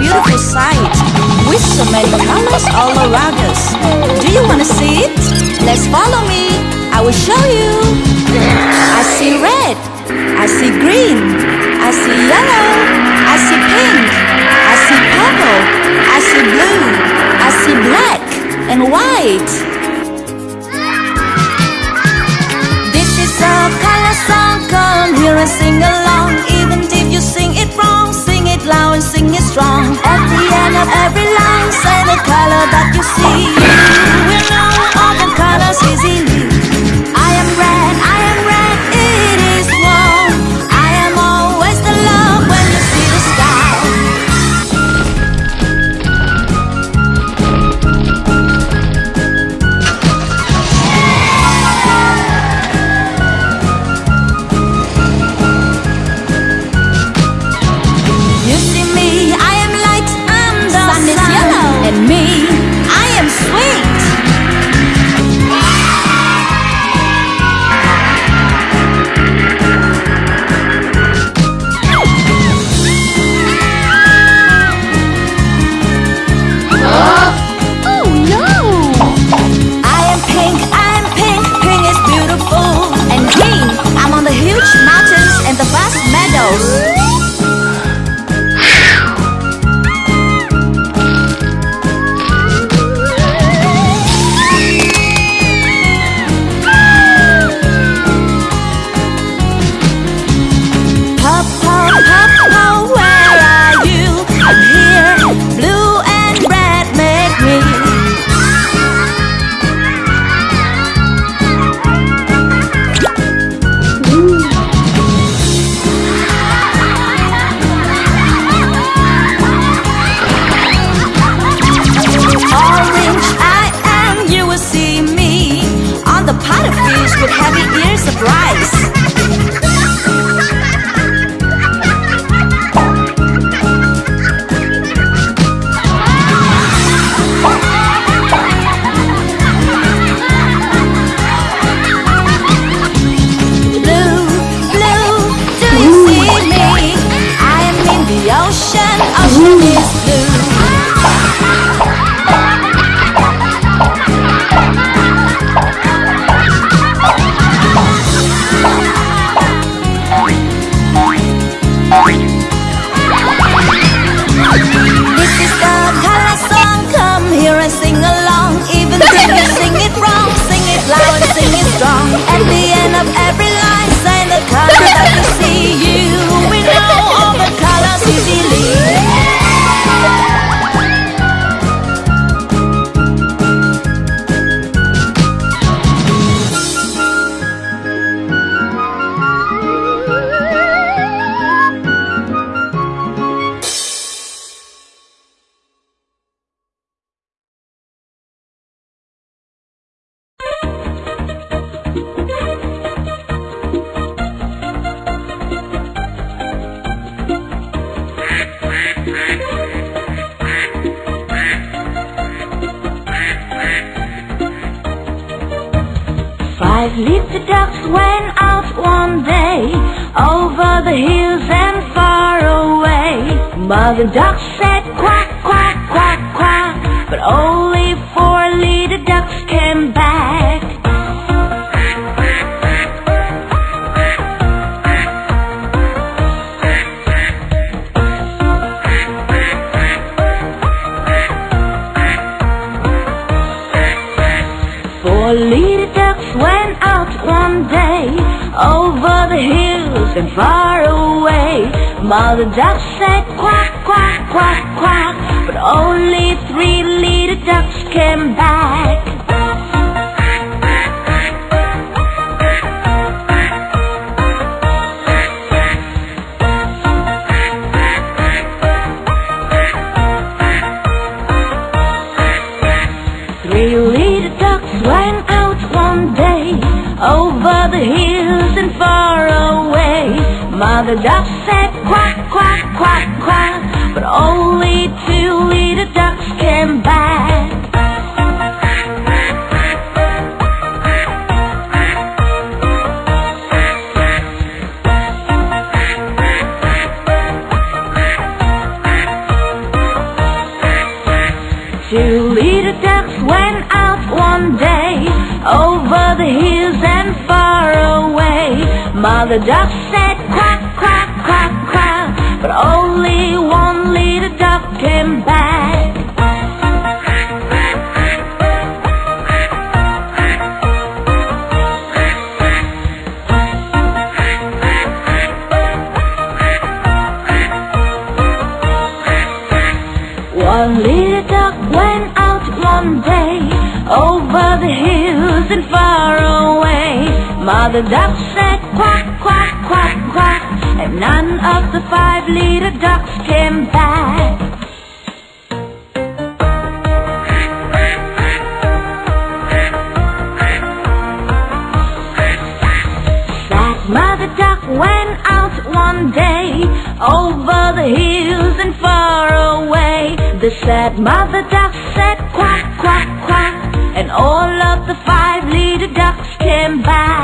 beautiful sight with so many colors all around us. Do you want to see it? Let's follow me. I will show you. I see red. I see green. I see yellow. I see pink. I see purple. I see blue. I see black and white. This is a color song. Come here and sing along. Sing it strong. At the end of every line, say the color that you see. You will know all the colors easily. I Five the ducks went out one day over the hills and far away. Mother duck said quack, quack, quack, quack, but only Four little ducks went out one day over the hills and far away. Mother duck said quack, quack, quack, quack, but only three little ducks came back. mother duck said quack, quack, quack, quack, but only two little ducks came back. Two little ducks went out one day over the hills and far away. Mother duck said. Day over the hills and far away. Mother duck said quack, quack, quack, quack, and none of the five little ducks came back. Mother duck went out one day over the hills and far away. The sad mother duck said quack, quack, quack, and all of the five little ducks came back.